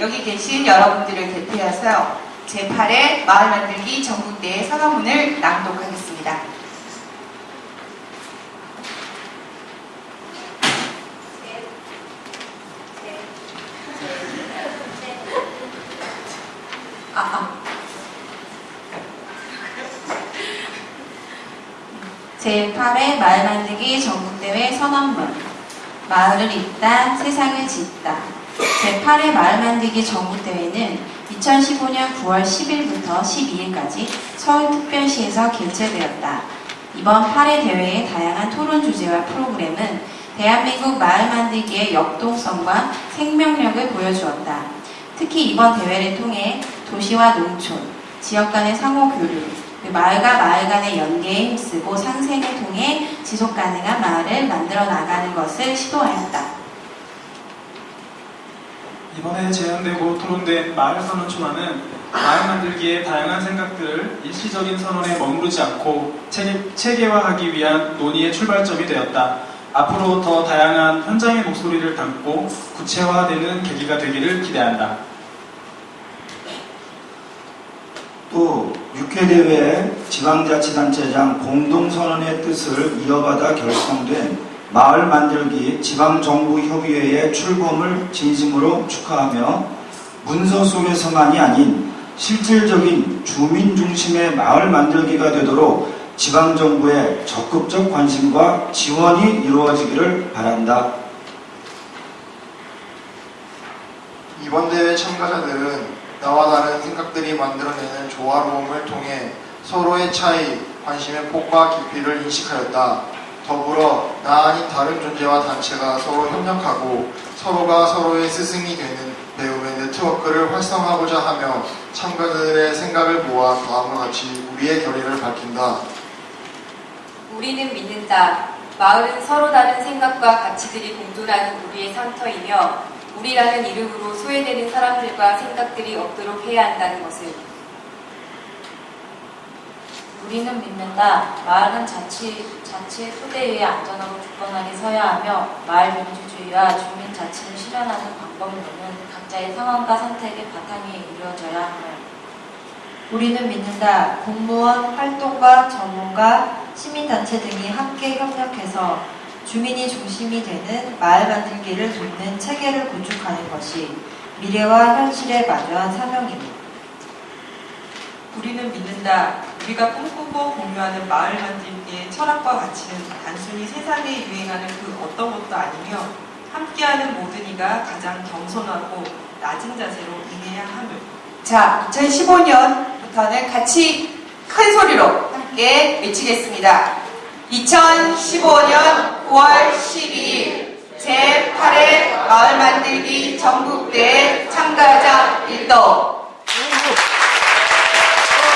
여기 계신 여러분들을 대표해서 제8회 마을 만들기 전국대회 선언문을 낭독하겠습니다. 아, 아. 제8회 마을 만들기 전국대회 선언문 마을을 잇다 세상을 짓다 제8회 마을 만들기 전국대회는 2015년 9월 10일부터 12일까지 서울특별시에서 개최되었다. 이번 8회 대회의 다양한 토론 주제와 프로그램은 대한민국 마을 만들기의 역동성과 생명력을 보여주었다. 특히 이번 대회를 통해 도시와 농촌, 지역 간의 상호 교류, 그 마을과 마을 간의 연계에 힘쓰고 상생을 통해 지속 가능한 마을을 만들어 나가는 것을 시도하였다. 이번에 제안되고 토론된 마을 선언 초안은 마을 만들기의 다양한 생각들을 일시적인 선언에 머무르지 않고 체계, 체계 화하기 위한 논의의 출발점이 되었다. 앞으로 더 다양한 현장의 목소리를 담고 구체화되는 계기가 되기를 기대한다. 또 6회 대회 지방자치단체장 공동선언의 뜻을 이어받아 결성된 마을 만들기 지방정부협의회의 출범을 진심으로 축하하며 문서 속에서만이 아닌 실질적인 주민 중심의 마을 만들기가 되도록 지방정부의 적극적 관심과 지원이 이루어지기를 바란다. 이번 대회 참가자들은 나와 다른 생각들이 만들어내는 조화로움을 통해 서로의 차이, 관심의 폭과 깊이를 인식하였다. 더불어 나란히 다른 존재와 단체가 서로 협력하고 서로가 서로의 스승이 되는 배움의 네트워크를 활성화하고자 하며 참가자들의 생각을 모아 다음과 같이 우리의 결의를 밝힌다. 우리는 믿는다. 마을은 서로 다른 생각과 가치들이 공존하는 우리의 상터이며 우리라는 이름으로 소외되는 사람들과 생각들이 없도록 해야 한다는 것을 우리는 믿는다. 마을은 자치, 자치의 토대 위에 안전하고 굳건하게 서야 하며 마을 민주주의와 주민 자치를 실현하는 방법론은 각자의 상황과 선택의 바탕 위에 이루어져야 함을. 우리는 믿는다. 공무원, 활동가, 전문가, 시민단체 등이 함께 협력해서 주민이 중심이 되는 마을 만들기를 돕는 체계를 구축하는 것이 미래와 현실에 마주한 사명입니다. 우리는 믿는다. 우리가 꿈꾸고 공유하는 마을 만들기의 철학과 가치는 단순히 세상에 유행하는 그 어떤 것도 아니며 함께하는 모든 이가 가장 겸손하고 낮은 자세로 임해야 함을. 자, 2015년부터는 같이 큰 소리로 함께 외치겠습니다. 2015년 9월 12일 제8회 마을 만들기 전국대회 참가자 일동